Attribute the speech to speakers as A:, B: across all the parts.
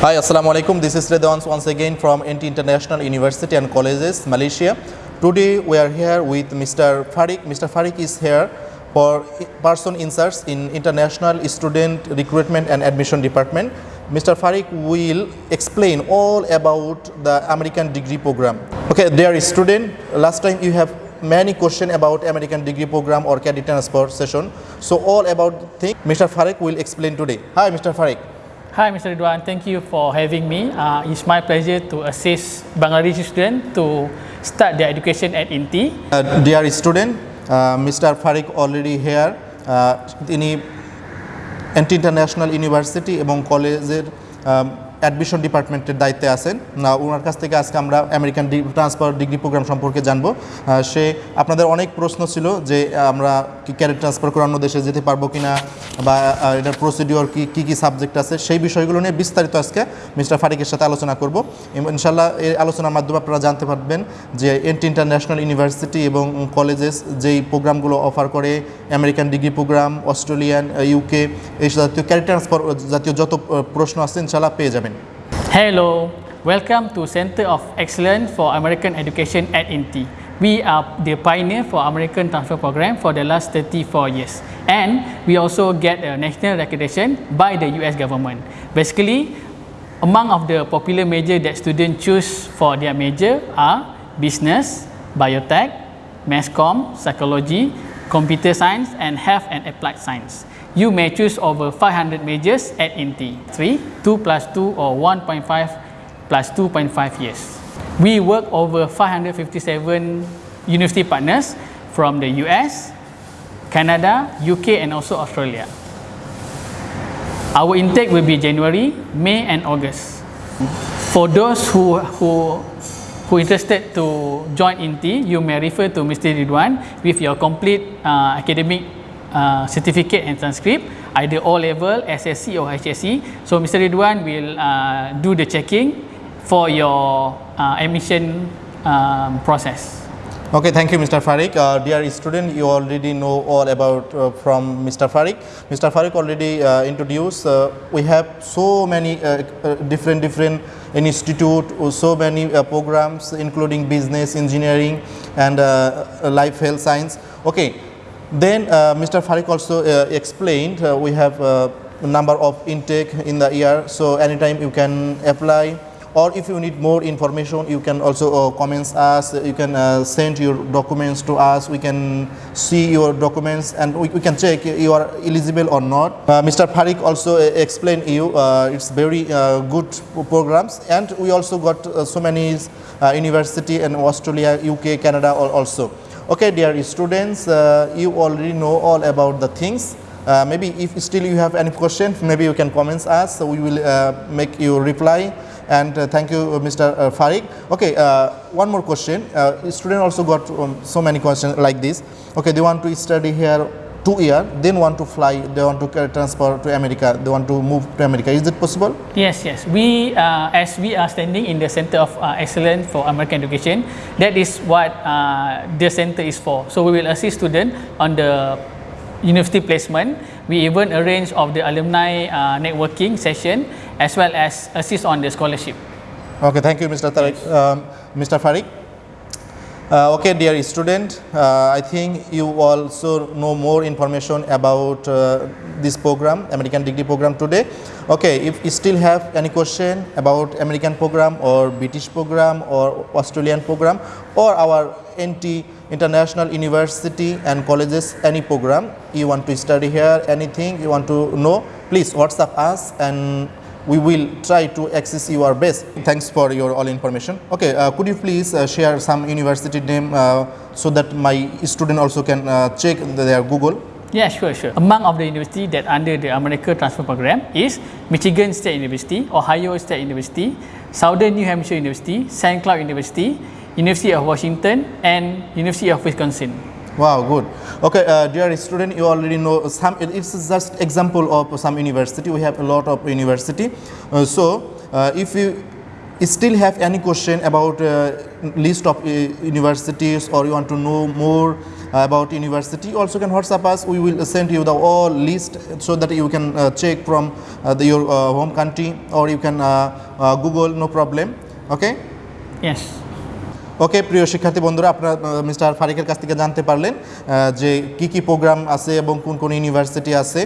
A: Hi, Assalamu alaikum. This is Redwans once again from INTI International University and Colleges, Malaysia. Today we are here with Mr. Farik. Mr. Farik is here for person inserts in International Student Recruitment and Admission Department. Mr. Farik will explain all about the American degree program. Okay, dear student, last time you have many question about American degree program or credit transfer session. So all about thing Mr. Farik will explain today. Hi, Mr. Farik.
B: Hi, Mr. Ridwan. Thank you for having me. Uh, it's my pleasure to assist Bangladeshi students to start their education at INTI.
A: Uh, dear student, uh, Mr. Farik already here. Uh, তিনি anti international university এবং কলেজের admission ডিপার্টমেন্টের দায়িত্বে আছেন। না ওনার কাছ থেকে আজকে আমরা আমেরিকান ট্রান্সফার ডিগ্রি প্রোগ্রাম সম্পর্কে জানব। সে আপনাদের অনেক প্রশ্ন ছিল যে আমরা কি ক্যারিয়ার ট্রান্সফার করে অন্য দেশে যেতে পারব কিনা বা এটার প্রসিডিওর কি, কী কী সাবজেক্ট আছে, সেই বিষয়গুলো নিয়ে বিস্তারিত আজকে মিস্টার ফারিকের সাথে আলোচনা করব। ইনশাল্লাহ এই আলোচনার মাধ্যমে আপনারা জানতে পারবেন যে, এন্টি ইন্টারন্যাশনাল ইউনিভার্সিটি এবং কলেজেস যেই প্রোগ্রামগুলো অফার করে, American degree program, Australian UK এই জাতীয় ক্যারিয়ার ট্রান্সফার, জাতীয় যত প্রশ্ন আছে ইনশাল্লাহ পেয়ে যাবেন।
B: Hello, welcome to Center of Excellence for American Education at INTI. We are the pioneer for American transfer program for the last 34 years. And we also get a national recognition by the US government. Basically, among of the popular major that students choose for their major are business, biotech, mass comm, psychology, computer science, and health and applied science. You may choose over 500 majors at INTI. 3, 2 plus 2 or 1.5 plus 2.5 years. We work over 557 university partners from the US, Canada, UK and also Australia. Our intake will be January, May and August. For those who, who, who interested to join INTI, you may refer to Mr. Ridwan with your complete uh, academic uh, certificate and transcript, either O level, SSC or HSC. So Mr. Ridwan will uh, do the checking for your uh, admission um, process.
A: Okay, thank you, Mr. Farik. Uh, dear student, you already know all about uh, from Mr. Farik. Mr. Farik already uh, introduced. Uh, we have so many uh, different different institute, so many programs, including business, engineering, and life health science. Okay, then uh, Mr. Farik also uh, explained uh, we have uh, number of intake in the year. So anytime you can apply or if you need more information you can also uh, comments us you can uh, send your documents to us we can see your documents and we, we can check you are eligible or not uh, mr farik also uh, explained you it's very good programs and we also got so many university in australia uk canada also okay dear students uh, you already know all about the things. Uh, maybe if still you have any question maybe you can comments us. So we will uh, make you reply. And uh, thank you uh, mr uh, farik. Okay one more question. Student also got um, so many questions like this. Okay they want to study here two year then want to fly they want to uh, transfer to america they want to move to america is it possible
B: Yes, yes. We, uh, as we are standing in the Center of uh, Excellence for American Education, that is what uh, the center is for. So we will assist students on the university placement. We even arrange of the alumni uh, networking session as well as assist on the scholarship.
A: Okay, thank you, Mr. Tariq, um, Mr. Farik. Uh, okay, dear student, uh, I think you also know more information about uh, this program, American degree program today. Okay, if you still have any question about American program or British program or Australian program or our INTI International University and colleges, any program you want to study here, anything you want to know, please WhatsApp us and we will try to access your best. Thanks for your all information. Okay, uh, could you please uh, share some university name uh, so that my student also can uh, check their Google?
B: Yeah, sure, sure. Among of the university that under the America Transfer Program is Michigan State University, Ohio State University, Southern New Hampshire University, St. Cloud University, University of Washington, and University of Wisconsin.
A: Wow, good. Okay, uh, dear student, you already know some. It's just example of some university. We have a lot of university. Uh, so, uh, if you still have any question about uh, list of uh, universities or you want to know more about university, also can WhatsApp us. We will send you the all list so that you can uh, check from the, your home country or you can Google, no problem. Okay.
B: Yes.
A: ওকে, প্রিয় শিক্ষার্থী বন্ধুরা, আপনারা mister ফারিকের কাছ থেকে জানতে পারলেন যে কি কি প্রোগ্রাম আছে এবং কোন কোন ইউনিভার্সিটি আছে।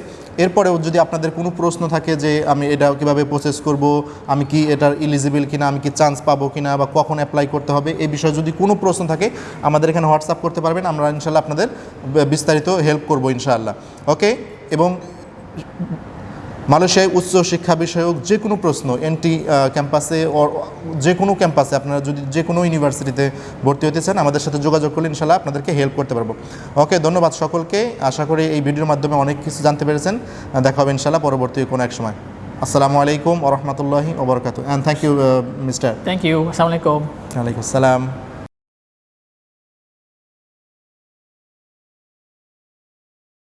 A: এরপরেও যদি আপনাদের কোনো প্রশ্ন থাকে যে আমি এটা কীভাবে প্রসেস করব, আমি কি এটার ইলিজিবল কিনা, আমি কি চান্স পাবো কিনা বা কখন অ্যাপ্লাই করতে হবে এই বিষয়ে যদি কোনো প্রশ্ন থাকে, আমাদের এখানে হোয়াটসঅ্যাপ করতে পারবেন, আমরা ইনশাল্লাহ আপনাদের বিস্তারিত হেল্প করব ইনশাআল্লাহ। ওকে, এবং মালয়েশিয়ায় উচ্চ শিক্ষা বিষয়ক যে কোনো প্রশ্ন এনটি ক্যাম্পাসে ওর যে কোনো ক্যাম্পাসে আপনারা যদি যে কোনো ইউনিভার্সিটিতে ভর্তি হতে চান আমাদের সাথে যোগাযোগ করলে ইনশাল্লাহ আপনাদেরকে হেল্প করতে পারব। ওকে ধন্যবাদ সকলকে। আশা করি এই ভিডিওর মাধ্যমে অনেক কিছু জানতে পেরেছেন। দেখা হবে ইনশাল্লাহ পরবর্তী কোনো এক সময়। আসসালামু আলাইকুম ওরহমতুল্লাহি ওবরকাত and thank you mister
B: Thank you. Assalamualaikum.
A: ওয়ালাইকুম আসসালাম।